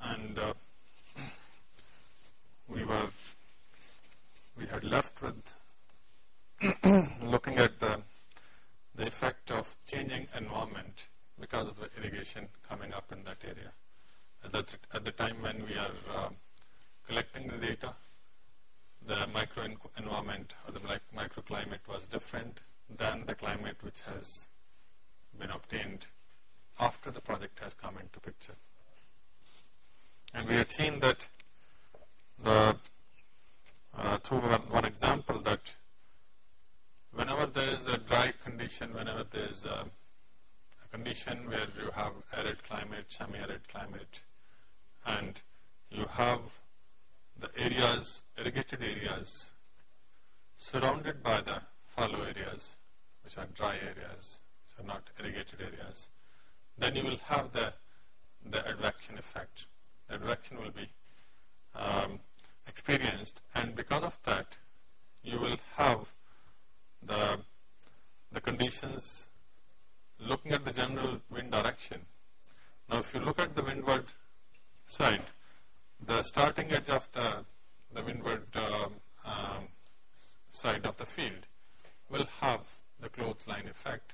And uh, we were, we had left with looking at the, the effect of changing environment because of the irrigation coming up in that area. At the, at the time when we are uh, collecting the data, the micro environment or the microclimate was different than the climate which has been obtained after the project has come into picture. And we had seen that the uh, through one, example that whenever there is a dry condition, whenever there is a, a condition where you have arid climate, semi-arid climate, and you have the areas, irrigated areas, surrounded by the fallow areas, which are dry areas, so not irrigated areas, then you will have the, the advection effect. The advection will be um, experienced and because of that you will have the, the conditions looking at the general wind direction. Now if you look at the windward side, the starting edge of the, the windward uh, um, side of the field will have the clothesline effect,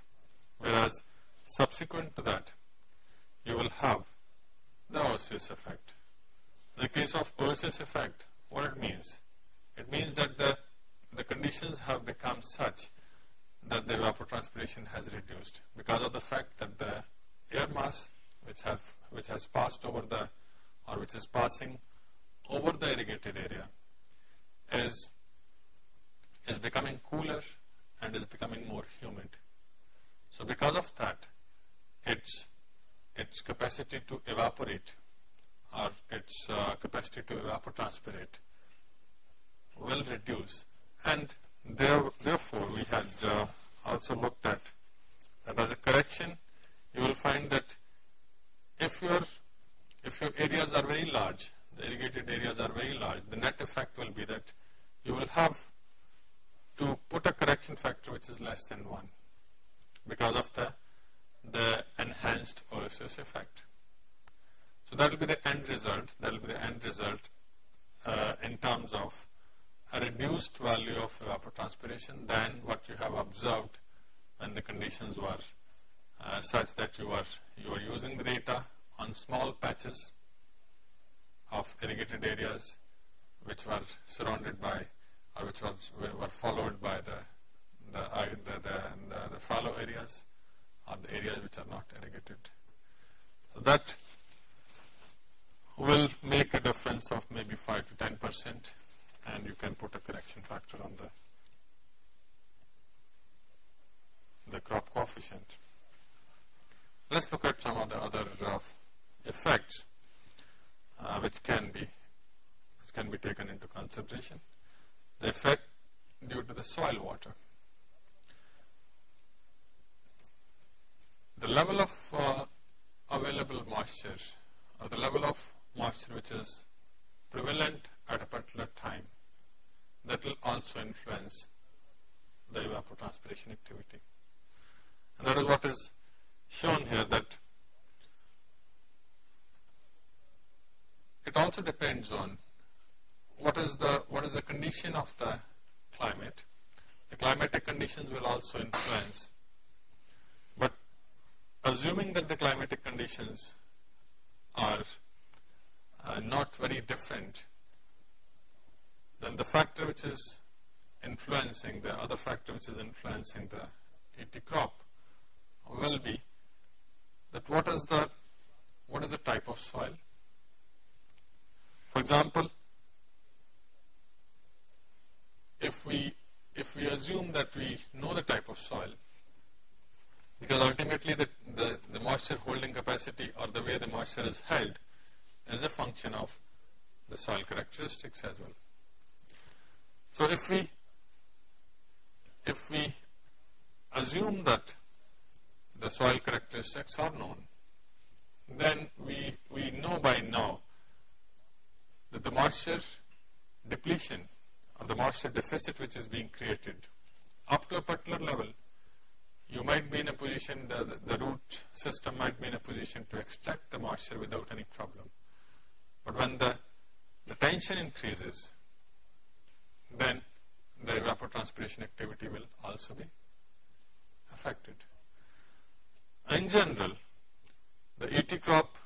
whereas subsequent to that, you will have the oasis effect. In the case of oasis effect, what it means? It means that the, the conditions have become such that the evapotranspiration has reduced because of the fact that the air mass which have which has passed over the or which is passing over the irrigated area is is becoming cooler and is becoming more humid. So because of that, its its capacity to evaporate or its uh, capacity to evapotranspirate will reduce. And there, therefore we had uh, also looked at that as a correction. You will find that if your if your areas are very large the irrigated areas are very large the net effect will be that you will have to put a correction factor which is less than 1 because of the the enhanced oasis effect. So that will be the end result, that will be the end result uh, in terms of a reduced value of evapotranspiration than what you have observed when the conditions were uh, such that you were, you were using the data on small patches of irrigated areas which were surrounded by or which was, were followed by the, the, the, the, the fallow areas or the areas which are not irrigated. So that will make a difference of maybe 5 to 10 percent and you can put a correction factor on the the crop coefficient. Let's look at some of the other uh, effects uh, which can be which can be taken into consideration. The effect due to the soil water. The level of uh, available moisture or the level of moisture which is prevalent at a particular time that will also influence the evapotranspiration activity. And that is what is shown here that it also depends on what is the what is the condition of the climate. The climatic conditions will also influence assuming that the climatic conditions are uh, not very different, then the factor which is influencing, the other factor which is influencing the ET crop will be that what is the, what is the type of soil. For example, if we, if we assume that we know the type of soil, because ultimately the, the, the moisture holding capacity or the way the moisture is held is a function of the soil characteristics as well. So if we if we assume that the soil characteristics are known, then we, we know by now that the moisture depletion or the moisture deficit which is being created up to a particular might be in a position, the, the root system might be in a position to extract the moisture without any problem. But when the, the tension increases, then the evapotranspiration activity will also be affected. In general, the ET crop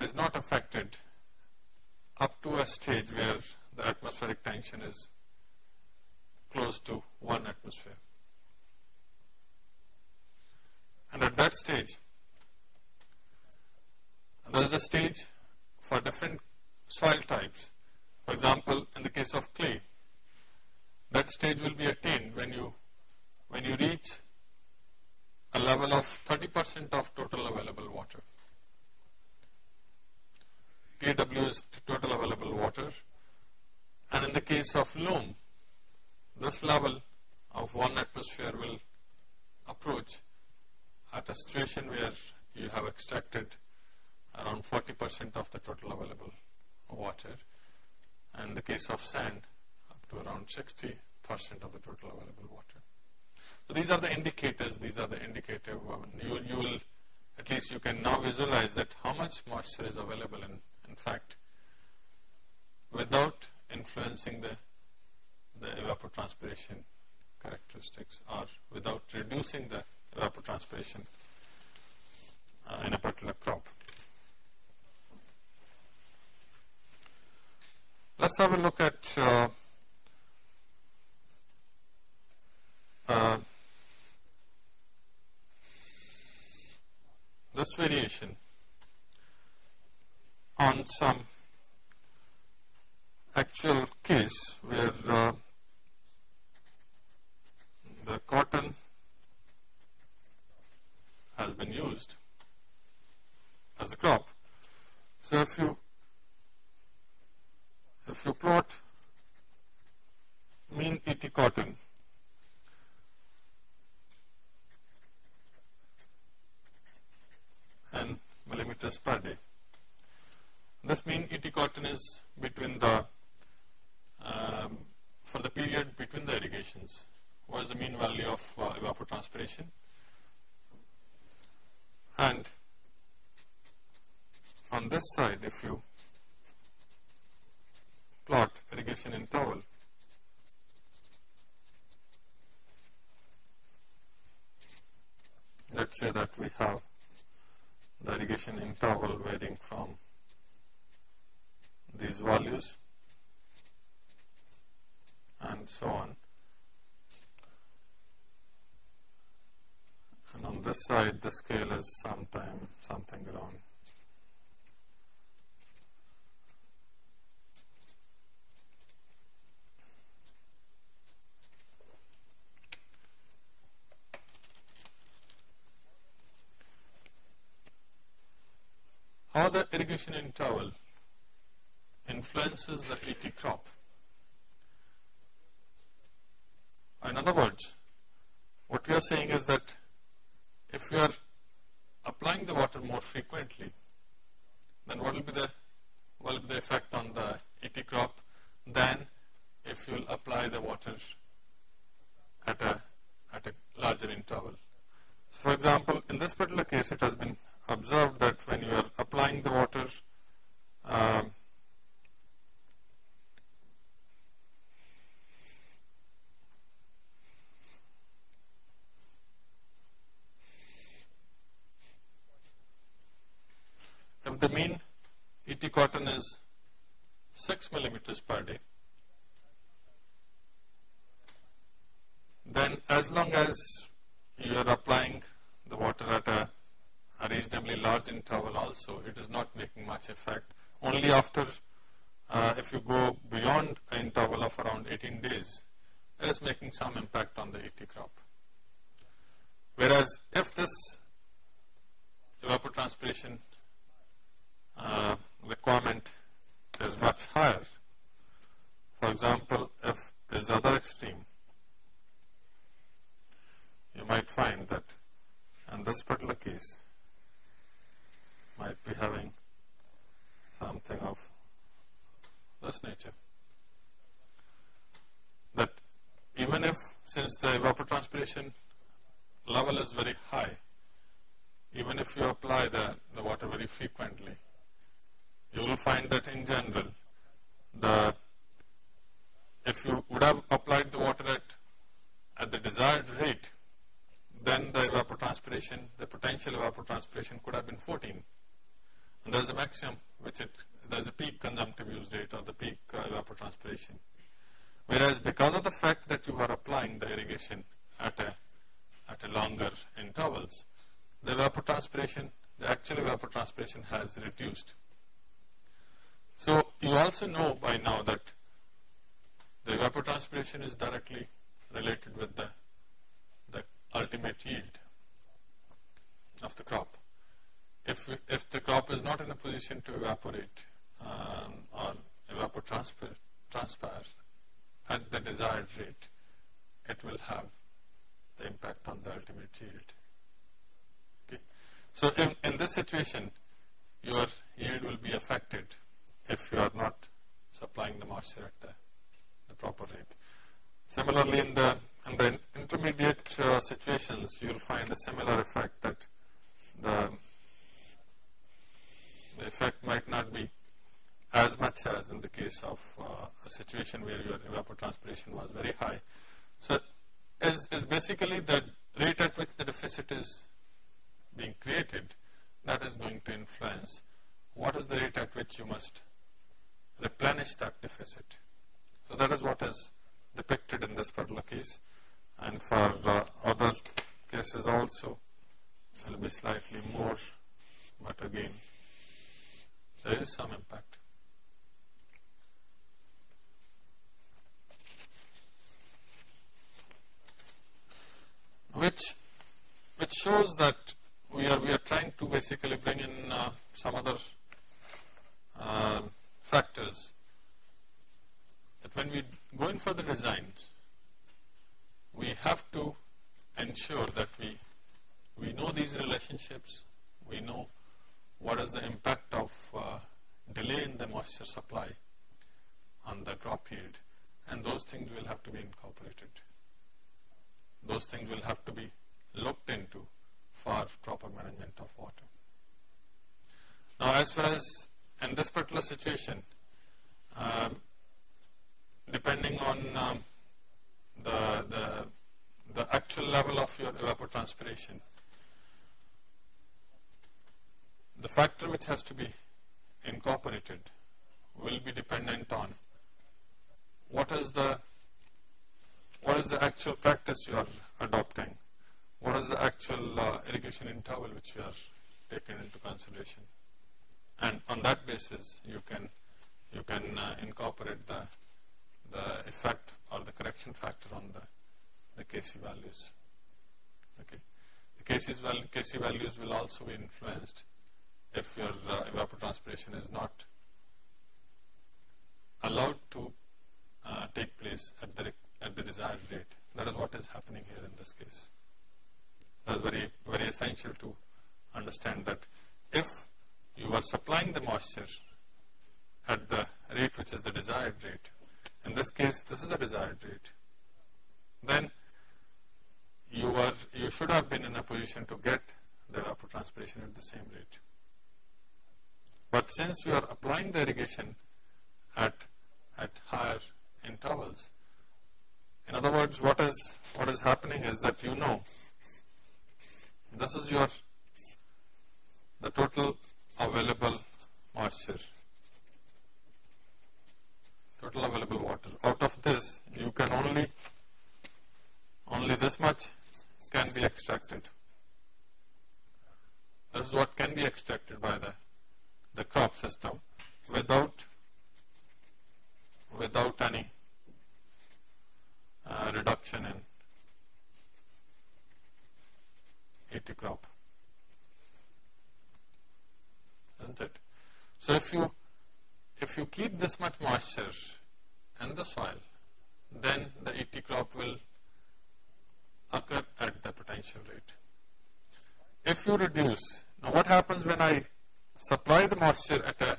is not affected up to a stage where the atmospheric tension is close to 1 atmosphere. And at that stage, there is a stage for different soil types. For example, in the case of clay, that stage will be attained when you when you reach a level of 30 percent of total available water. TAW is total available water and in the case of loam this level of 1 atmosphere will approach at a situation where you have extracted around 40 percent of the total available water and the case of sand up to around 60 percent of the total available water. So these are the indicators, these are the indicative, um, you, you will, at least you can now visualize that how much moisture is available in, in fact, without influencing the, the evapotranspiration characteristics or without reducing the evapotranspiration uh, in a particular crop. Let's have a look at uh, uh, this variation on some actual case where uh, the cotton has been used as a crop. So if you if you plot mean ET cotton and millimeters per day. This mean ET cotton is between the um, for the period between the irrigations. What is the mean value of uh, evapotranspiration? And on this side, if you plot irrigation interval, let's say that we have the irrigation interval varying from these values and so on. And on this side, the scale is sometime something around how the irrigation interval influences the ET crop. In other words, what we are saying is that if you are applying the water more frequently, then what will be the what will be the effect on the ET crop than if you will apply the water at a at a larger interval. So for example, in this particular case, it has been observed that when you are applying the water um, if the mean ET cotton is 6 millimeters per day, then as long as you are applying the water at a, a, reasonably large interval also, it is not making much effect. Only after, uh, if you go beyond an interval of around 18 days, it is making some impact on the ET crop. Whereas if this evapotranspiration uh, requirement is much higher. For example, if is other extreme, you might find that in this particular case might be having something of this nature. That even if since the evapotranspiration level is very high, even if you apply the, the water very frequently, you will find that in general, the if you would have applied the water at, at the desired rate, then the evapotranspiration, the potential evapotranspiration could have been 14. And there's a maximum, which it, there's a peak consumptive use rate or the peak uh, evapotranspiration. Whereas because of the fact that you are applying the irrigation at a, at a longer intervals, the evapotranspiration, the actual evapotranspiration has reduced. So you also know by now that the evapotranspiration is directly related with the, the ultimate yield of the crop. If, if the crop is not in a position to evaporate um, or evapotranspire transpire at the desired rate, it will have the impact on the ultimate yield. Okay. So in, in this situation, your yield will be affected if you are not supplying the moisture at the, the proper rate. Similarly, in the, in the intermediate uh, situations, you will find a similar effect that the, the effect might not be as much as in the case of uh, a situation where your evapotranspiration was very high. So, is, is basically the rate at which the deficit is being created that is going to influence what is the rate at which you must replenish that deficit. So that is what is depicted in this particular case and for uh, other cases also it will be slightly more but again there is some impact. Which which shows that we are we are trying to basically bring in uh, some other uh, factors that when we go in for the designs, we have to ensure that we, we know these relationships, we know what is the impact of uh, delay in the moisture supply on the crop yield and those things will have to be incorporated. Those things will have to be looked into for proper management of water. Now as far as in this particular situation, um, depending on um, the, the, the actual level of your evapotranspiration, the factor which has to be incorporated will be dependent on what is the what is the actual practice you are adopting, what is the actual uh, irrigation interval which you are taking into consideration and on that basis you can you can uh, incorporate the the effect or the correction factor on the the Kc values. Okay, the val Kc values will also be influenced if your uh, evapotranspiration is not allowed to uh, take place at the at the desired rate. That is what is happening here in this case. That is very very essential to understand that if you are supplying the moisture at the rate which is the desired rate. In this case, this is the desired rate. Then you are you should have been in a position to get the evapotranspiration at the same rate. But since you are applying the irrigation at at higher intervals, in other words, what is what is happening is that you know this is your the total available moisture, total available water. Out of this, you can only, only this much can be extracted. This is what can be extracted by the, the crop system without, without any uh, reduction in ET crop isn't it? So if you, if you keep this much moisture in the soil, then the ET crop will occur at the potential rate. If you reduce, now what happens when I supply the moisture at a,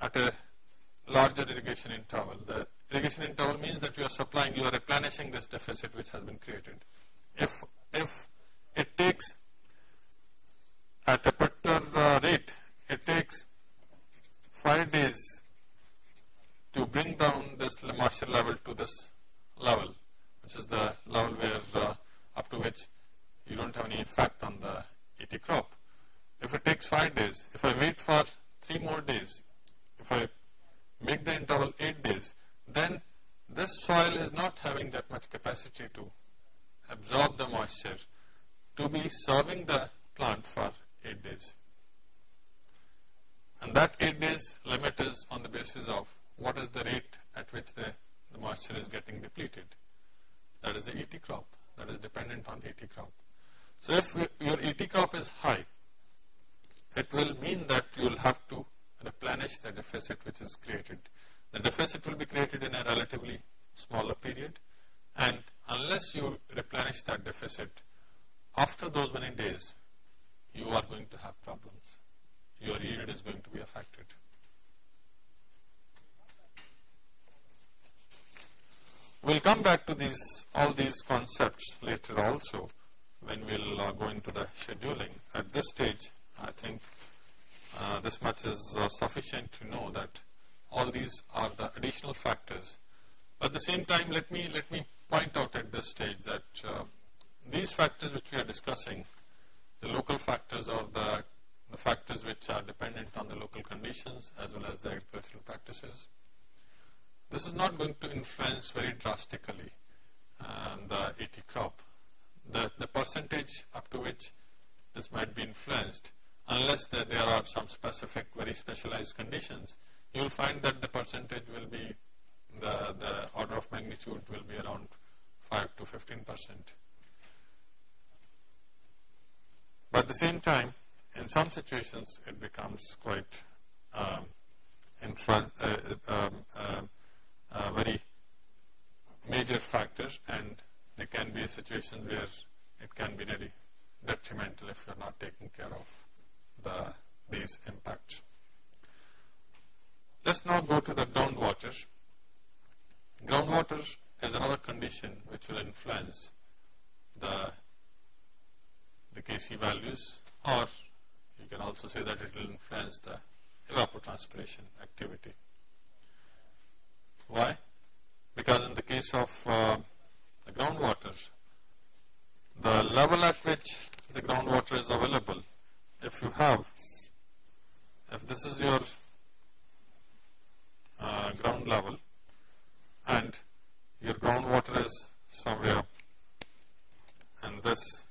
at a larger irrigation interval? The irrigation interval means that you are supplying, you are replenishing this deficit which has been created. If, if it takes at a particular rate, it takes five days to bring down this moisture level to this level, which is the level where uh, up to which you don't have any effect on the ET crop. If it takes 5 days, if I wait for 3 more days, if I make the interval 8 days, then this soil is not having that much capacity to absorb the moisture to be serving the plant for 8 days. And that 8 days limit is on the basis of what is the rate at which the, the moisture is getting depleted. That is the ET crop, that is dependent on ET crop. So if your ET crop is high, it will mean that you will have to replenish the deficit which is created. The deficit will be created in a relatively smaller period and unless you replenish that deficit, after those many days, you are going to have problems. Your yield is going to be affected. We'll come back to these all these concepts later also when we'll uh, go into the scheduling. At this stage, I think uh, this much is uh, sufficient to know that all these are the additional factors. At the same time, let me let me point out at this stage that uh, these factors which we are discussing, the local factors or the, the factors which are dependent on the local conditions as well as the agricultural practices, this is not going to influence very drastically um, the ET crop. The, the percentage up to which this might be influenced unless there, there are some specific, very specialized conditions, you will find that the percentage will be, the, the order of magnitude will be around 5 to 15 percent. But at the same time, in some situations, it becomes quite um, uh, um, uh, uh, very major factor and there can be a situation where it can be really detrimental if you are not taking care of the, these impacts. Let's now go to the groundwater. Groundwater is another condition which will influence the, the Kc values or you can also say that it will influence the evapotranspiration activity. Why? Because in the case of uh, the groundwater, the level at which the groundwater is available if you have, if this is your uh, ground level and your groundwater is somewhere and this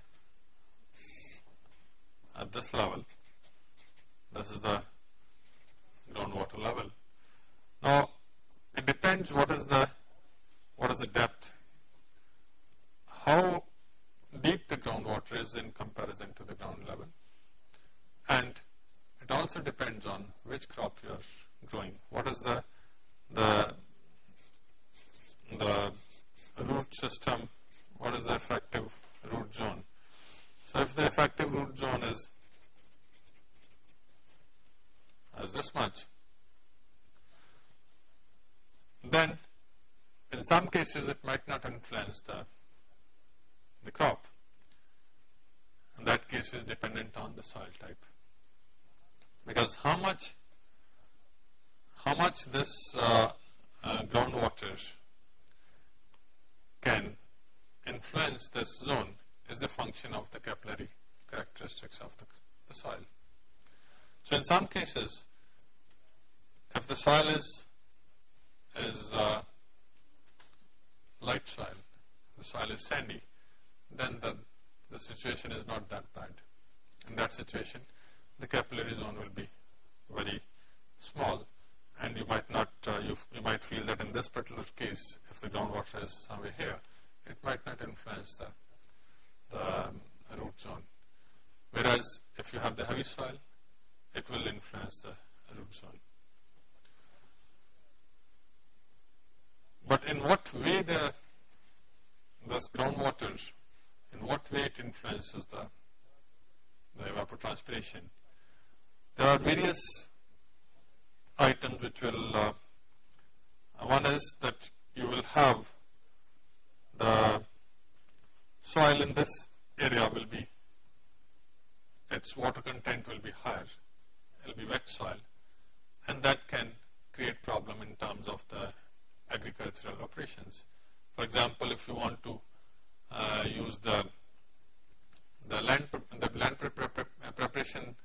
at this level, this is the groundwater level. Now, it depends what is the what is the depth, how deep the groundwater is in comparison to the ground level. And it also depends on which crop you are growing. What is the the the root system? What is the effective root zone? So if the effective root zone is as this much, then in some cases it might not influence the the crop. In that case is dependent on the soil type because how much how much this uh, uh, groundwater can influence this zone is the function of the capillary characteristics of the, the soil. So in some cases, if the soil is is uh, light soil, the soil is sandy, then the, the situation is not that bad. In that situation, the capillary zone will be very small and you might not, uh, you, you might feel that in this particular case, if the groundwater is somewhere here, it might not influence the, the um, root zone. Whereas if you have the heavy soil, it will influence the root zone. But in what way the this groundwater, in what way it influences the, the evapotranspiration? There are various items which will, uh, one is that you will have the soil in this area will be, its water content will be higher, it will be wet soil and that can create problem in terms of the agricultural operations. For example, if you want to uh, use the the land the land pre pre pre preparation,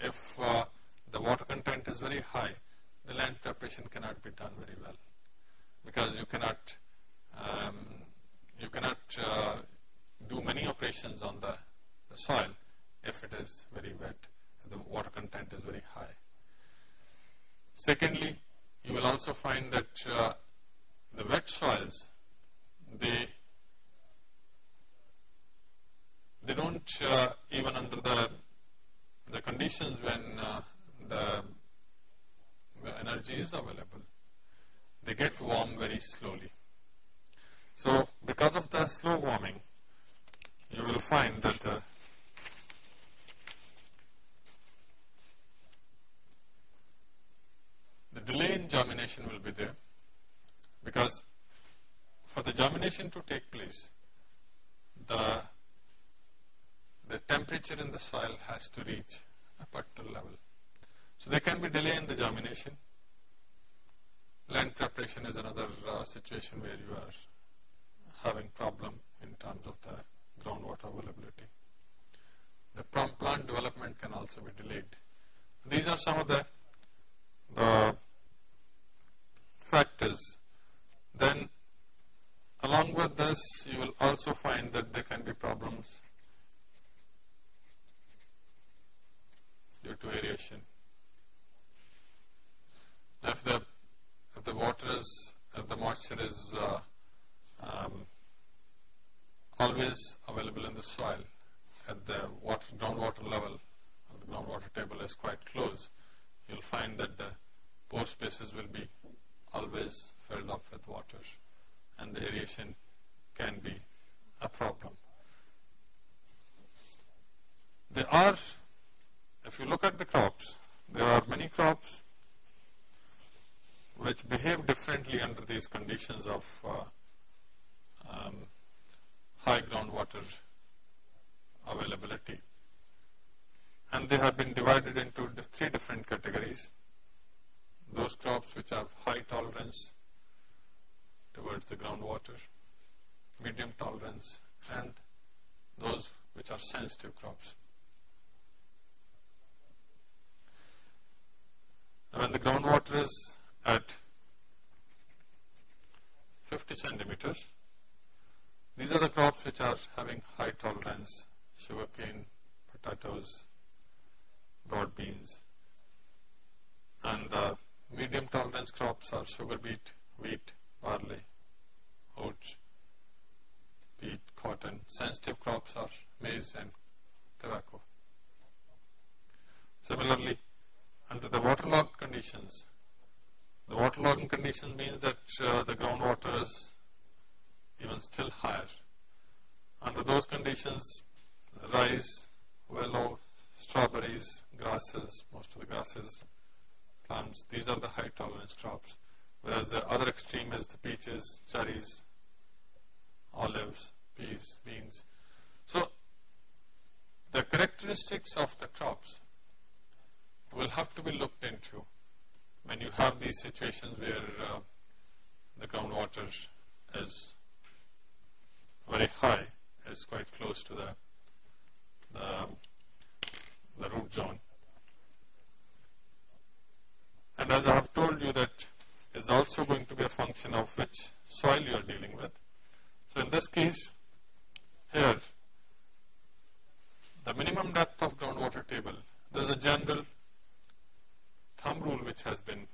if uh, the water content is very high, the land preparation cannot be done very well because you cannot um, you cannot uh, do many operations on the, the soil if it is very wet, the water content is very high. Secondly, you will also find that uh, the wet soils, they they don't uh, even under the the conditions when uh, the, the energy is available, they get warm very slowly. So, because of the slow warming, you will find that uh, the delay in germination will be there because for the germination to take place, the the temperature in the soil has to reach a particular level. So there can be delay in the germination. Land preparation is another uh, situation where you are having problem in terms of the groundwater availability. The plant development can also be delayed. These are some of the, the factors. Then along with this, you will also find that there can be problems due to aeration. If the if the water is if the moisture is uh, um, always available in the soil at the water groundwater level, the groundwater table is quite close, you'll find that the pore spaces will be always filled up with water and the aeration can be a problem. There are if you look at the crops, there are many crops which behave differently under these conditions of uh, um, high groundwater availability. And they have been divided into three different categories. Those crops which have high tolerance towards the groundwater, medium tolerance, and those which are sensitive crops. when the groundwater is at 50 centimeters, these are the crops which are having high tolerance, sugarcane, potatoes, broad beans. And the medium tolerance crops are sugar beet, wheat, barley, oats, wheat, cotton. Sensitive crops are maize and tobacco. Similarly, under the waterlogged conditions. The waterlogging condition means that uh, the groundwater is even still higher. Under those conditions, rice, willow, strawberries, grasses, most of the grasses, plants, these are the high tolerance crops. Whereas the other extreme is the peaches, cherries, olives, peas, beans. So, the characteristics of the crops will have to be looked into when you have these situations where uh, the groundwater is very high, is quite close to the, the, the root zone. And as I have told you that is also going to be a function of which soil you are dealing with. So in this case, here, the minimum depth of groundwater table, there is a general thumb rule which has been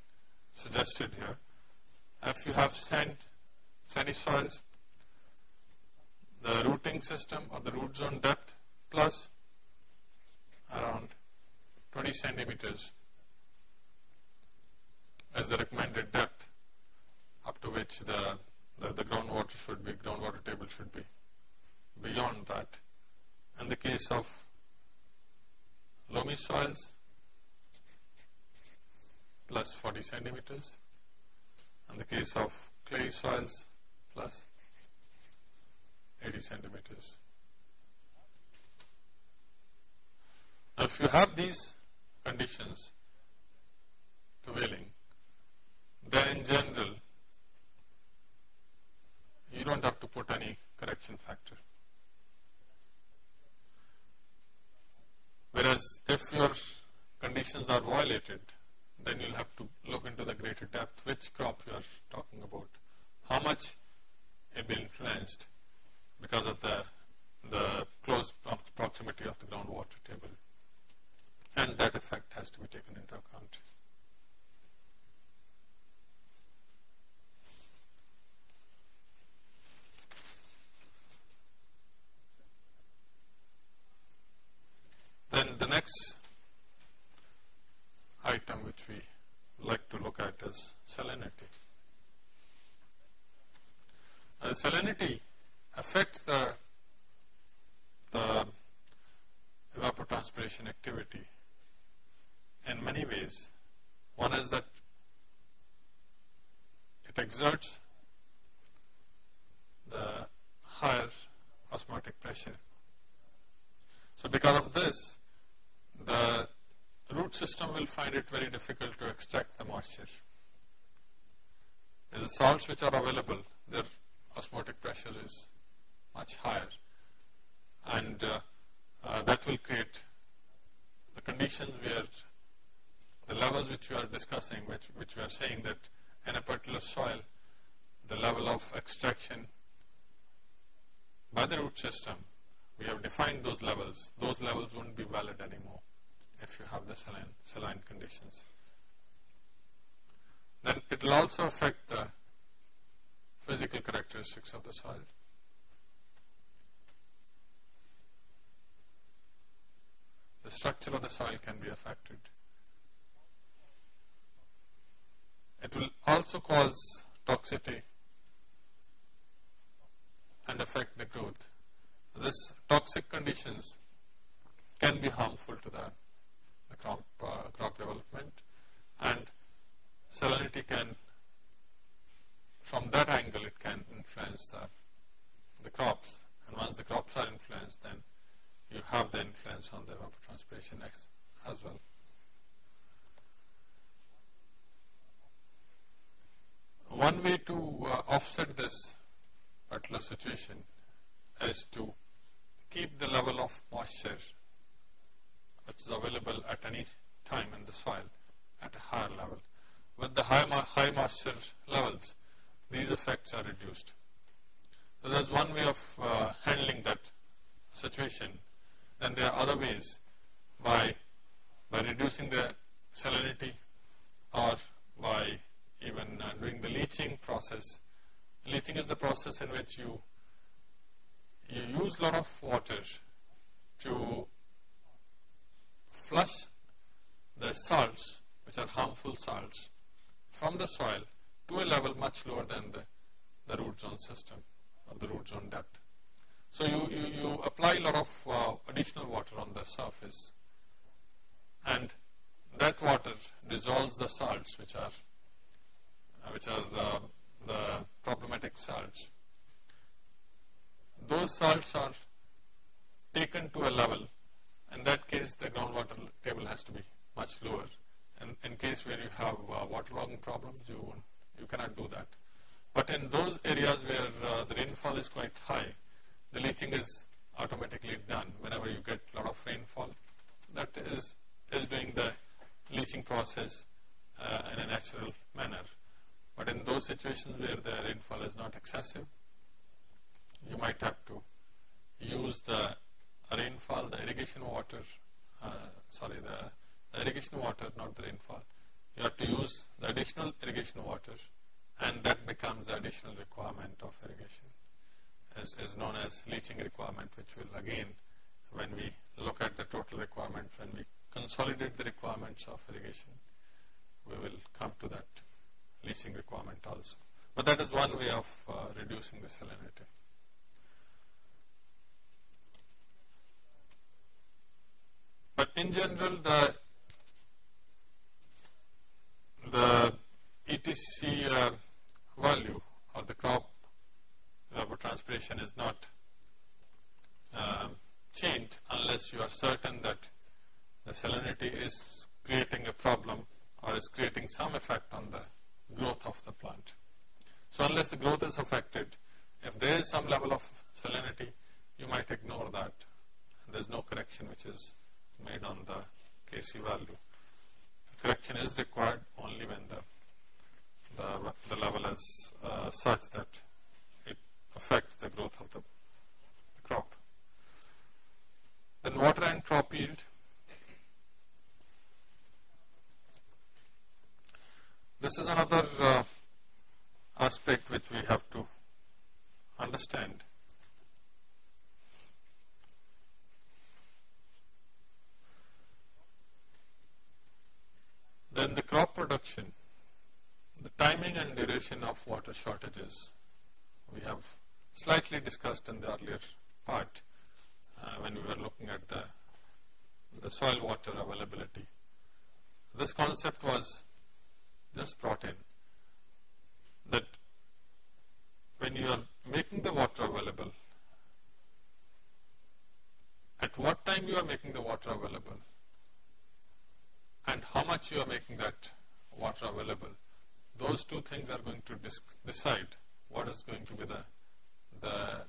suggested here. If you have sand, sandy soils, the rooting system or the root zone depth plus around 20 centimeters as the recommended depth up to which the, the, the groundwater should be, groundwater table should be. Beyond that, in the case of loamy soils, plus 40 centimeters. In the case of clay soils, plus 80 centimeters. Now, if you have these conditions prevailing, then in general, you don't have to put any correction factor. Whereas if your conditions are violated, then you'll have to look into the greater depth, which crop you are talking about, how much it will be influenced because of the the close proximity of the groundwater table. And that effect has to be taken into account. Then the next item which we like to look at is salinity. Uh, salinity affects the, the activity in many ways. One is that it exerts the higher osmotic pressure. So because of this, the root system will find it very difficult to extract the moisture. The salts which are available, their osmotic pressure is much higher and uh, uh, that will create conditions where the levels which we are discussing, which, which we are saying that in a particular soil, the level of extraction by the root system, we have defined those levels, those levels won't be valid anymore if you have the saline, saline conditions. Then it will also affect the physical characteristics of the soil. Structure of the soil can be affected. It will also cause toxicity and affect the growth. This toxic conditions can be harmful to the the crop, uh, crop development and salinity can, from that angle it can influence the, the crops and once the crops are influenced then you have the influence on the evapotranspiration as well. One way to uh, offset this particular situation is to keep the level of moisture which is available at any time in the soil at a higher level. With the high, high moisture levels, these effects are reduced. So there's one way of uh, handling that situation. Then there are other ways by, by reducing the salinity or by even uh, doing the leaching process. Leaching is the process in which you, you use a lot of water to flush the salts, which are harmful salts, from the soil to a level much lower than the, the root zone system or the root zone depth. So you, you, you apply a lot of uh, additional water on the surface and that water dissolves the salts which are uh, which are uh, the problematic salts. Those salts are taken to a level in that case, the groundwater table has to be much lower. And in case where you have uh, waterlogging problems, you, you cannot do that. But in those areas where uh, the rainfall is quite high, the leaching is automatically done whenever you get a lot of rainfall. That is, is doing the leaching process uh, in a natural manner. But in those situations where the rainfall is not excessive, you might have to use the rainfall, the irrigation water, uh, sorry, the, the irrigation water, not the rainfall. You have to use the additional irrigation water and that becomes the additional requirement of irrigation is, is known as leaching requirement which will again when we look at the total requirement when we consolidate the requirements of irrigation we will come to that leaching requirement also. But that is one way of uh, reducing the salinity. But in general, the the ETC uh, value or the crop evapotranspiration is not uh, changed unless you are certain that the salinity is creating a problem or is creating some effect on the growth of the plant. So unless the growth is affected, if there is some level of salinity, you might ignore that. There is no correction which is made on the Kc value. The correction is required only when the the, the level is uh, such that it affects the growth of the, the crop. Then water and crop yield. This is another uh, aspect which we have to understand. Then the crop production, the timing and duration of water shortages, we have slightly discussed in the earlier part uh, when we were looking at the, the soil water availability. This concept was just brought in that when you are making the water available, at what time you are making the water available and how much you are making that water available, those two things are going to decide what is going to be the, the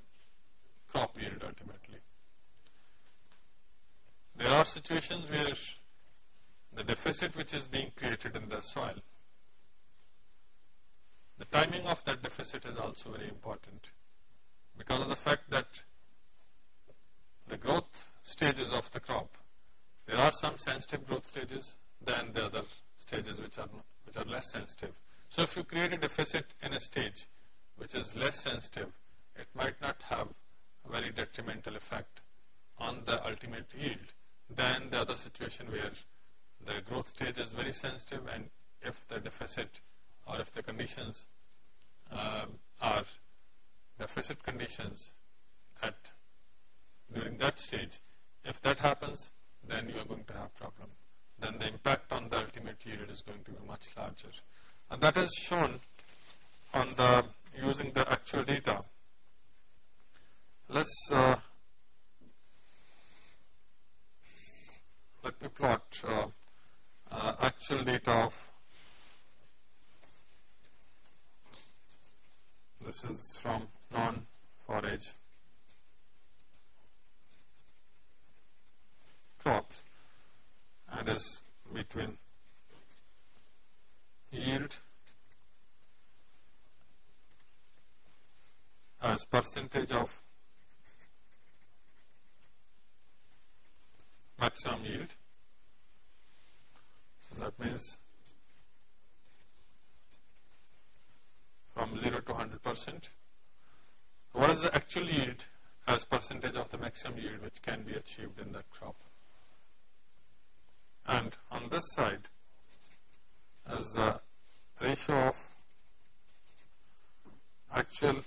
crop yield ultimately. There are situations where the deficit which is being created in the soil the timing of that deficit is also very important because of the fact that the growth stages of the crop, there are some sensitive growth stages than the other stages which are, which are less sensitive. So if you create a deficit in a stage which is less sensitive, it might not have a very detrimental effect on the ultimate yield than the other situation where the growth stage is very sensitive and if the deficit or if the conditions uh, are deficit conditions at during that stage, if that happens, then you are going to have problem. Then the impact on the ultimate yield is going to be much larger. And that is shown on the using the actual data. Let's uh, let me plot uh, uh, actual data of This is from non-forage crops and is between yield as percentage of maximum yield. So that means from 0 to 100 percent. What is the actual yield as percentage of the maximum yield which can be achieved in that crop? And on this side is the ratio of actual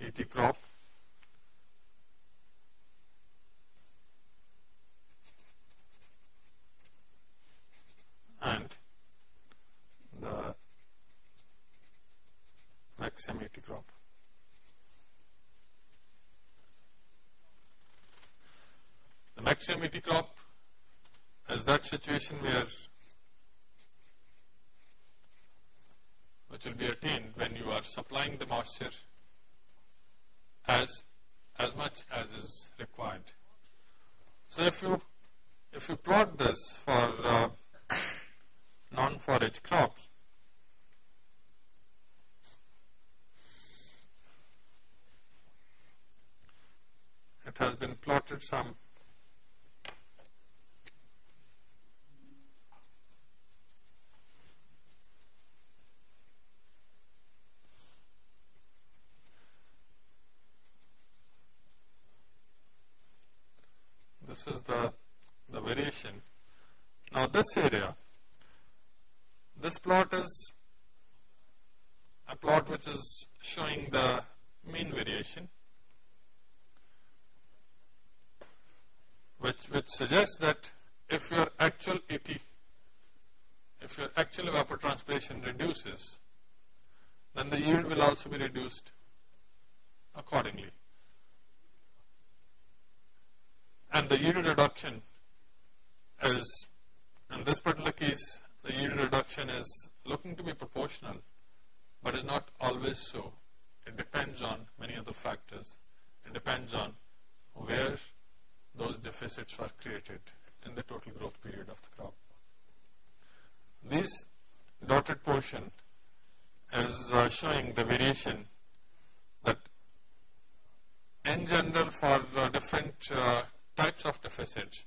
ET crop and ET crop. The maximum ET crop is that situation where which will be attained when you are supplying the moisture as as much as is required. So if you if you plot this for uh, non-forage crops, it some. This is the the variation. Now this area this plot is a plot which is showing the mean variation which, which suggests that if your actual ET, if your actual evapotranspiration reduces, then the yield will also be reduced accordingly. And the yield reduction is, in this particular case, the yield reduction is looking to be proportional, but is not always so. It depends on many other factors. It depends on where those deficits were created in the total growth period of the crop. This dotted portion is uh, showing the variation that in general for uh, different uh, types of deficits.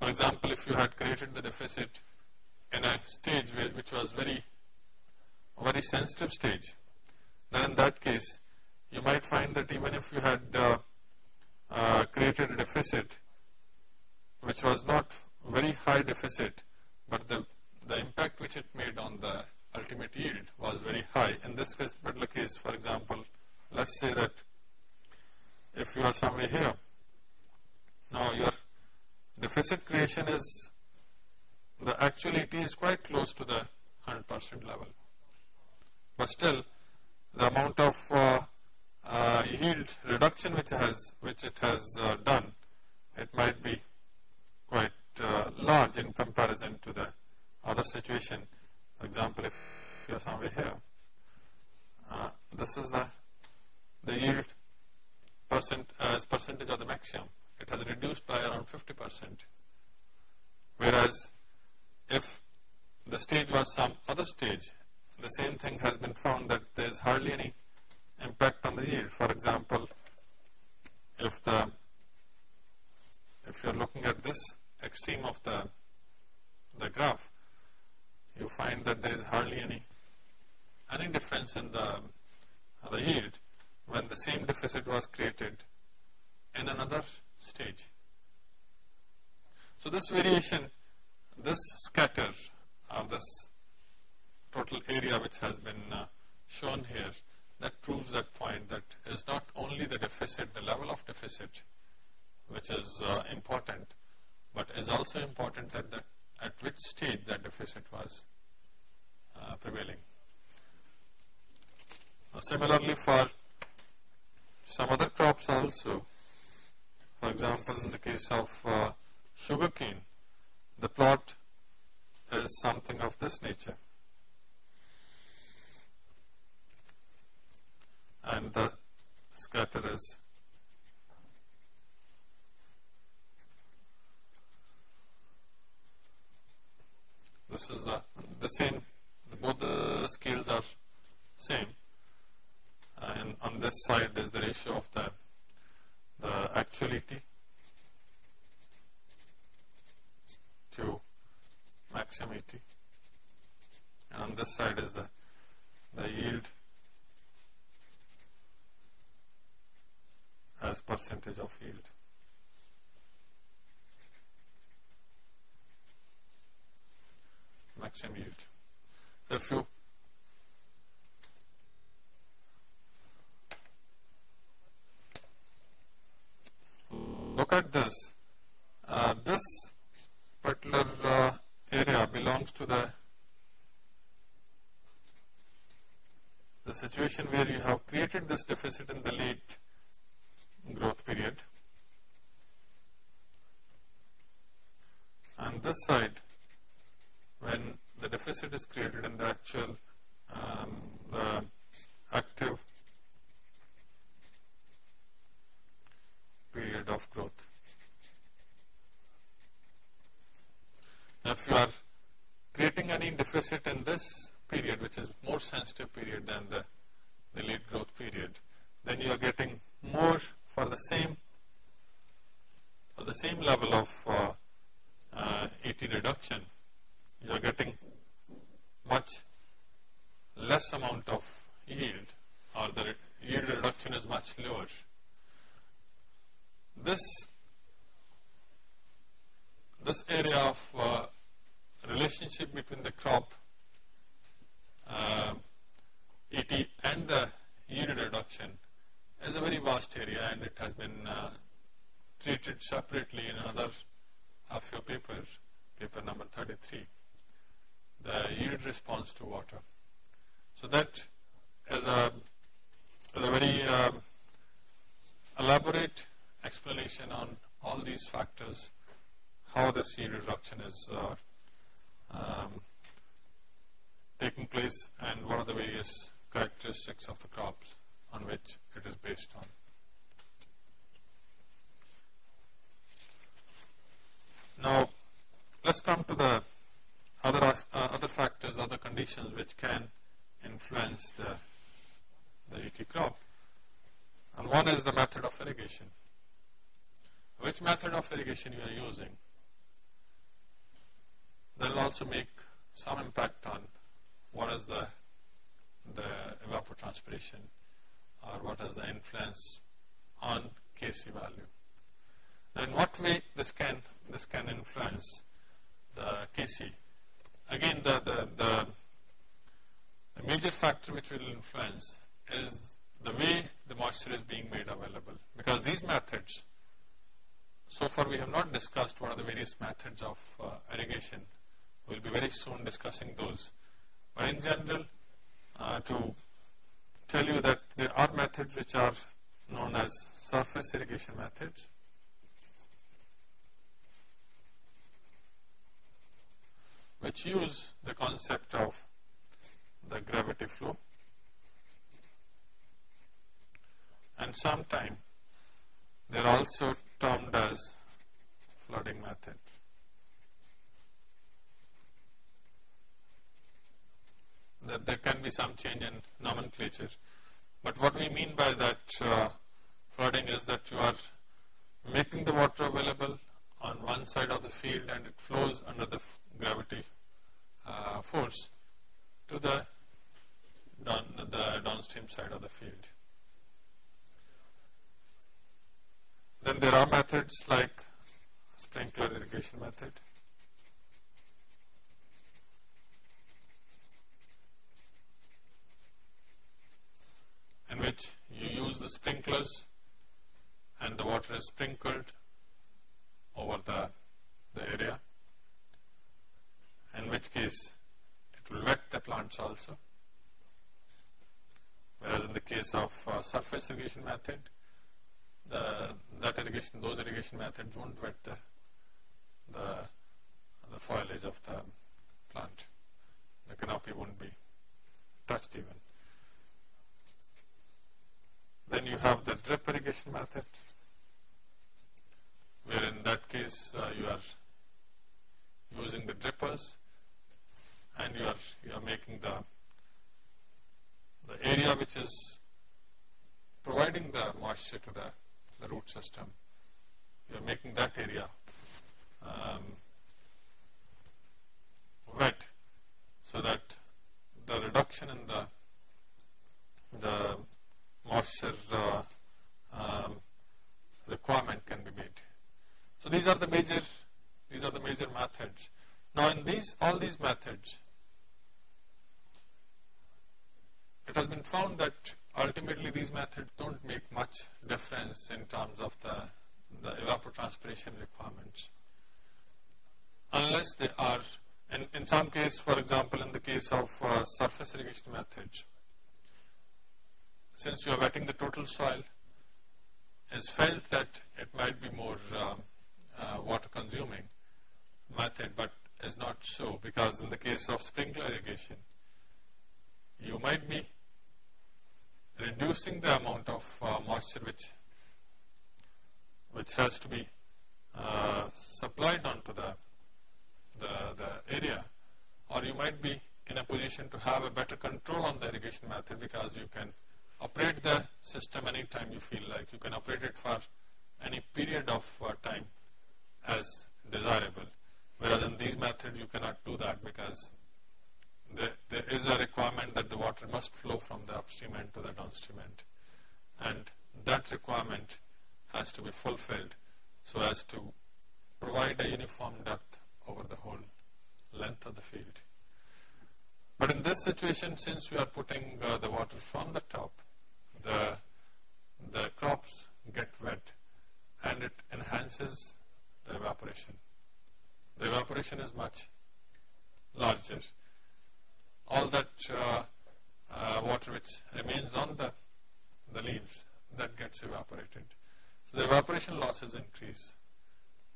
For example, if you had created the deficit in a stage which was very, very sensitive stage, then in that case, you might find that even if you had uh, uh, created a deficit which was not very high deficit, but the, the impact which it made on the ultimate yield was very high. In this case, particular case, for example, let's say that if you are somewhere here, now your deficit creation is, the actuality is quite close to the 100% level. But still, the amount of uh, uh, yield reduction which has which it has uh, done, it might be quite uh, large in comparison to the other situation. For example, if you are somewhere here, uh, this is the the yield percent as percentage of the maximum. It has reduced by around 50 percent. Whereas, if the stage was some other stage, the same thing has been found that there is hardly any impact on the yield. For example, if the if you are looking at this extreme of the the graph, you find that there is hardly any any difference in the the yield when the same deficit was created in another stage. So this variation, this scatter of this total area which has been uh, shown here, that proves that point that is not only the deficit, the level of deficit which is uh, important, but is also important at, the, at which stage that deficit was uh, prevailing. similarly for some other crops also, for example, in the case of uh, sugarcane, the plot is something of this nature. And the scatter is this is the, the same, both the scales are same and on this side is the ratio of the, the actuality to maximity and on this side is the, the yield as percentage of yield. Maximum yield. You look at this. Uh, this particular uh, area belongs to the the situation where you have created this deficit in the late growth period and this side when the deficit is created in the actual um, the active period of growth. Now, if you are creating any deficit in this period, which is more sensitive period than the, the late growth period, then you are getting more for the same for the same level of uh, uh, reduction, you are getting much less amount of yield or the yield reduction is much lower. This this area of uh, relationship between the crop uh, ET and the yield reduction is a very vast area and it has been uh, treated separately in another of your papers, paper number 33, the yield response to water. So that is a, is a very um, elaborate explanation on all these factors, how the yield reduction is uh, um, taking place and what are the various characteristics of the crops on which it is based on. Now, let's come to the other, uh, other factors, other conditions which can influence the, the ET crop. and one is the method of irrigation. Which method of irrigation you are using that will also make some impact on what is the, the evapotranspiration or what is the influence on Kc value. In what way this can, this can influence the Kc? Again, the, the, the, the major factor which will influence is the way the moisture is being made available because these methods, so far we have not discussed what are the various methods of uh, irrigation. We will be very soon discussing those. But in general, uh, to tell you that there are methods which are known as surface irrigation methods. Which use the concept of the gravity flow and sometimes they are also termed as flooding method. That there can be some change in nomenclature, but what we mean by that uh, flooding is that you are making the water available on one side of the field and it flows under the gravity uh, force to the down the downstream side of the field. Then there are methods like sprinkler irrigation method. in which you use the sprinklers and the water is sprinkled over the, the area in which case it will wet the plants also whereas in the case of uh, surface irrigation method the, that irrigation, those irrigation methods won't wet the, the, the foliage of the plant. The canopy won't be touched even. Then you have the drip irrigation method, where in that case uh, you are using the drippers and you are you are making the the area which is providing the moisture to the the root system. You are making that area um, wet so that the reduction in the the moisture uh, um, requirement can be made. So these are the major these are the major methods. Now in these all these methods it has been found that ultimately these methods don't make much difference in terms of the, the evapotranspiration requirements. Unless they are in, in some case for example in the case of uh, surface irrigation methods since you are wetting the total soil is felt that it might be more uh, uh, water consuming method but is not so because in the case of sprinkler irrigation you might be reducing the amount of uh, moisture which which has to be uh, supplied onto the, the, the area or you might be in a position to have a better control on the irrigation method because you can operate the system anytime you feel like. You can operate it for any period of uh, time as desirable whereas in these methods you cannot do that because there, there is a requirement that the water must flow from the upstream end to the downstream end. And that requirement has to be fulfilled so as to provide a uniform depth over the whole length of the field. But in this situation, since we are putting uh, the water from the top, the, the crops get wet and it enhances the evaporation. The evaporation is much larger all that uh, uh, water which remains on the, the leaves that gets evaporated. So the evaporation losses increase.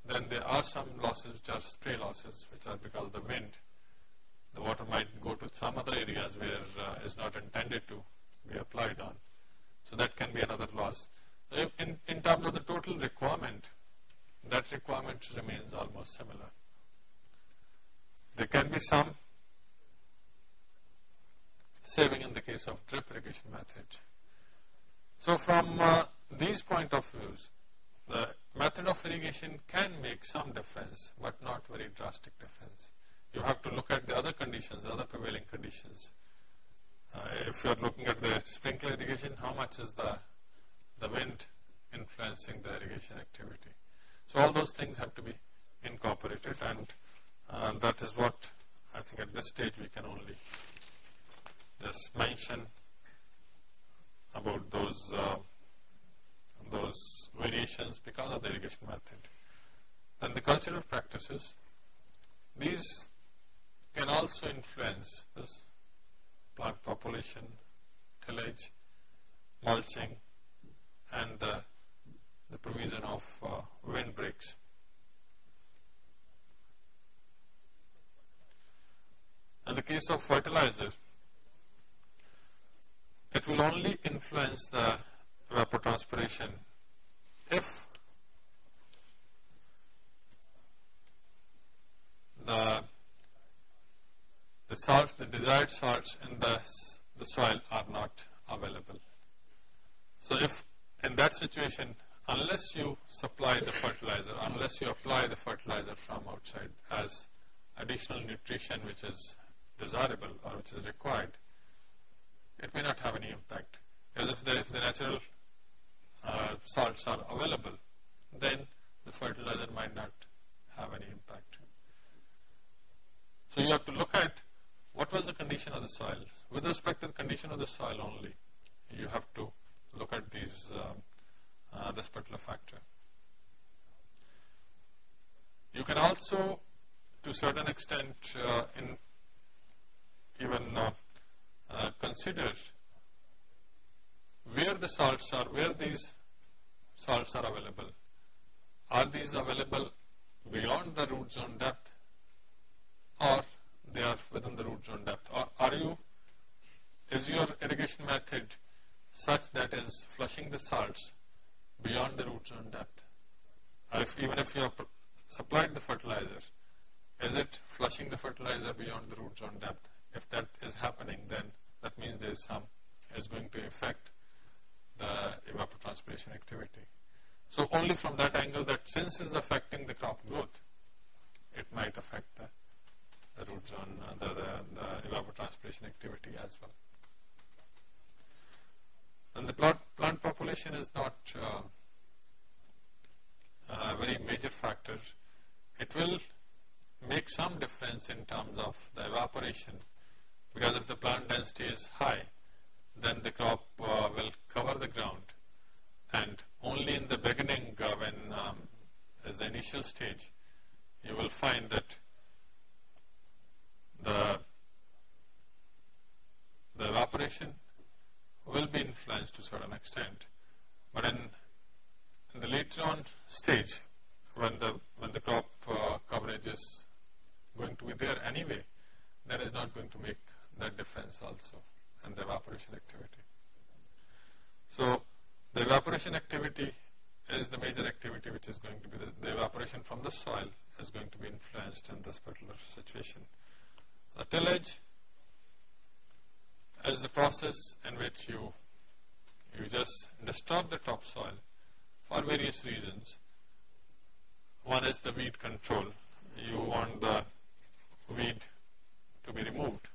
Then there are some losses which are spray losses which are because of the wind. The water might go to some other areas where uh, is not intended to be applied on. So that can be another loss. In, in terms of the total requirement, that requirement remains almost similar. There can be some saving in the case of drip irrigation method. So from uh, these point of views, the method of irrigation can make some difference, but not very drastic difference. You have to look at the other conditions, other prevailing conditions. Uh, if you are looking at the sprinkler irrigation, how much is the, the wind influencing the irrigation activity? So all those things have to be incorporated and uh, that is what I think at this stage we can only just mention about those uh, those variations because of the irrigation method. Then the cultural practices, these can also influence this plant population, tillage, mulching and uh, the provision of uh, windbreaks. In the case of fertilizer, it will only influence the evapotranspiration if the the salts, the desired salts in the, the soil are not available. So if in that situation, unless you supply the fertilizer, unless you apply the fertilizer from outside as additional nutrition which is desirable or which is required, it may not have any impact. Because if the, if the natural uh, salts are available, then the fertilizer might not have any impact. So you have to look at what was the condition of the soil. With respect to the condition of the soil only, you have to look at these uh, uh, this particular factor. You can also, to certain extent, uh, in even uh, uh, consider where the salts are, where these salts are available. Are these available beyond the root zone depth or they are within the root zone depth? Or are you, is your irrigation method such that is flushing the salts beyond the root zone depth? Or if, even if you have supplied the fertilizer, is it flushing the fertilizer beyond the root zone depth? If that is happening, then that means there is some, is going to affect the evapotranspiration activity. So only from that angle that since is affecting the crop growth, it might affect the, the root zone, uh, the, the, the evapotranspiration activity as well. And the plant, plant population is not uh, a very major factor. It will make some difference in terms of the evaporation because if the plant density is high, then the crop uh, will cover the ground. And only in the beginning uh, when um, as the initial stage you will find that the the evaporation will be influenced to a certain extent. But in, in the later on stage when the when the crop uh, coverage is going to be there anyway that is not going to make that difference also and the evaporation activity. So the evaporation activity is the major activity which is going to be the, the, evaporation from the soil is going to be influenced in this particular situation. The tillage is the process in which you you just disturb the topsoil for various reasons. One is the weed control. You want the weed to be removed.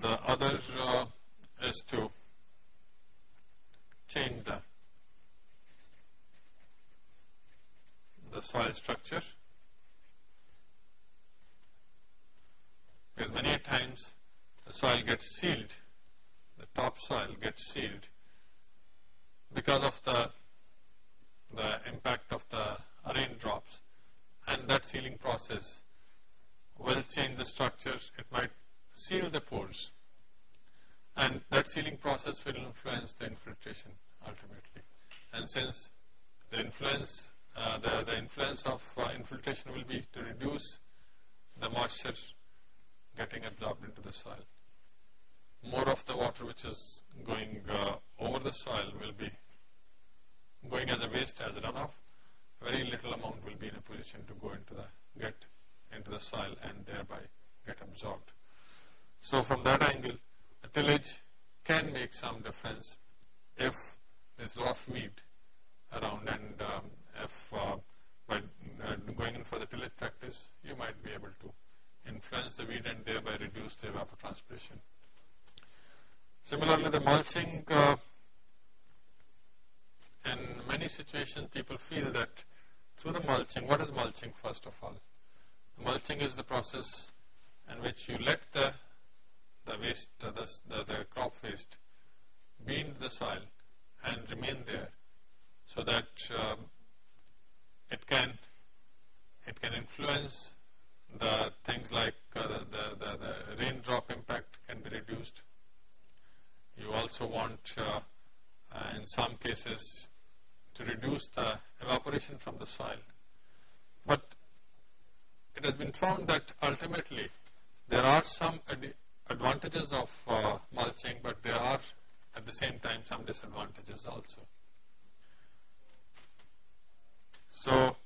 The other is to change the, the soil structure. Because many times the soil gets sealed, the top soil gets sealed because of the, the impact of the raindrops. And that sealing process will change the structure, it might seal the pores and that sealing process will influence the infiltration ultimately. And since the influence, uh, the, the influence of uh, infiltration will be to reduce the moisture getting absorbed into the soil. More of the water which is going uh, over the soil will be going as a waste, as a runoff. Very little amount will be in a position to go into the, get into the soil and thereby get absorbed. So from that angle, the tillage can make some difference if there's a of weed around and um, if uh, by uh, going in for the tillage practice, you might be able to influence the weed and thereby reduce the evapotranspiration. Similarly, the mulching, uh, in many situations people feel that through the mulching, what is mulching first of all? Mulching is the process in which you let the, the waste, the, the, the crop waste be in the soil and remain there so that um, it can it can influence the things like uh, the, the, the, raindrop impact can be reduced. You also want uh, uh, in some cases to reduce the evaporation from the soil. But it has been found that ultimately there are some advantages of uh, mulching, but there are at the same time some disadvantages also. So,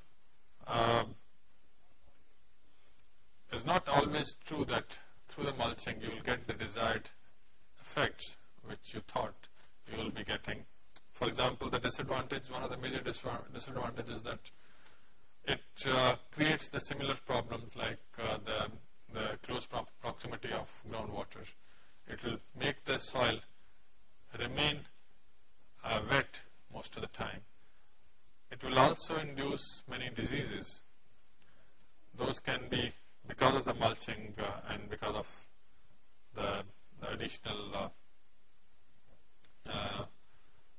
um, it's not always true that through the mulching you will get the desired effects which you thought you will be getting. For example, the disadvantage, one of the major disadvantages that it uh, creates the similar problems like uh, the, the close pro proximity of groundwater. It will make the soil remain uh, wet most of the time. It will also induce many diseases. Those can be because of the mulching uh, and because of the, the additional uh, uh,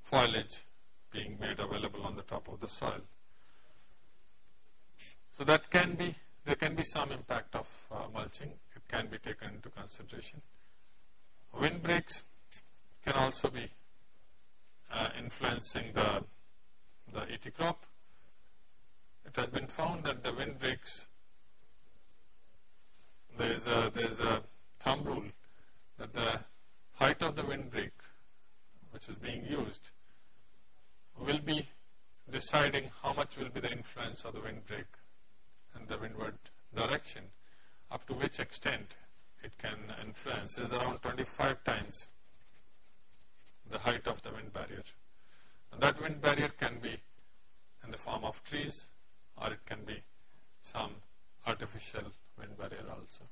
foliage being made available on the top of the soil. So that can be, there can be some impact of uh, mulching. It can be taken into consideration. Windbreaks can also be uh, influencing the, the ET crop. It has been found that the windbreaks, there is a, there is a thumb rule that the height of the windbreak which is being used will be deciding how much will be the influence of the windbreak and the windward direction, up to which extent it can influence is around 25 times the height of the wind barrier. And that wind barrier can be in the form of trees or it can be some artificial wind barrier also.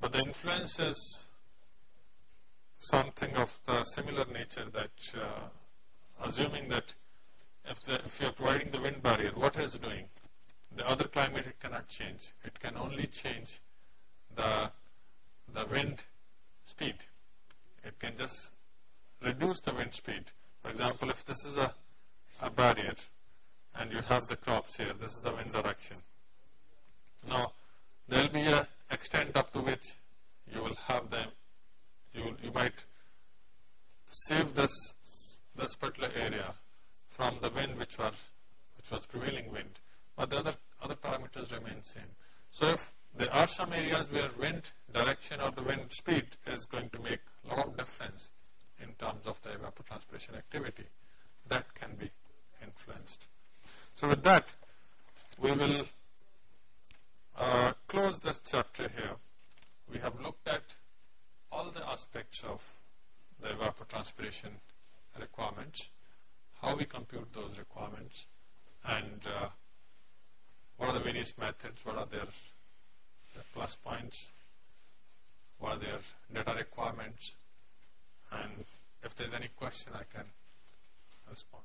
But the influence is something of the similar nature that uh, assuming that if, the, if you are providing the wind barrier, what is it doing? The other climate it cannot change. It can only change the, the wind speed. It can just reduce the wind speed. For example, if this is a, a barrier and you have the crops here, this is the wind direction. Now, there will be an extent up to which you will have them, you, you might save this, this particular area from the wind which was, which was prevailing wind, but the other, other parameters remain same. So if there are some areas where wind direction or the wind speed is going to make a lot of difference in terms of the evapotranspiration activity, that can be influenced. So with that, we will uh, close this chapter here. We have looked at all the aspects of the evapotranspiration requirements how we compute those requirements. And uh, what are the various methods, what are their, their plus points, what are their data requirements? And if there's any question I can respond.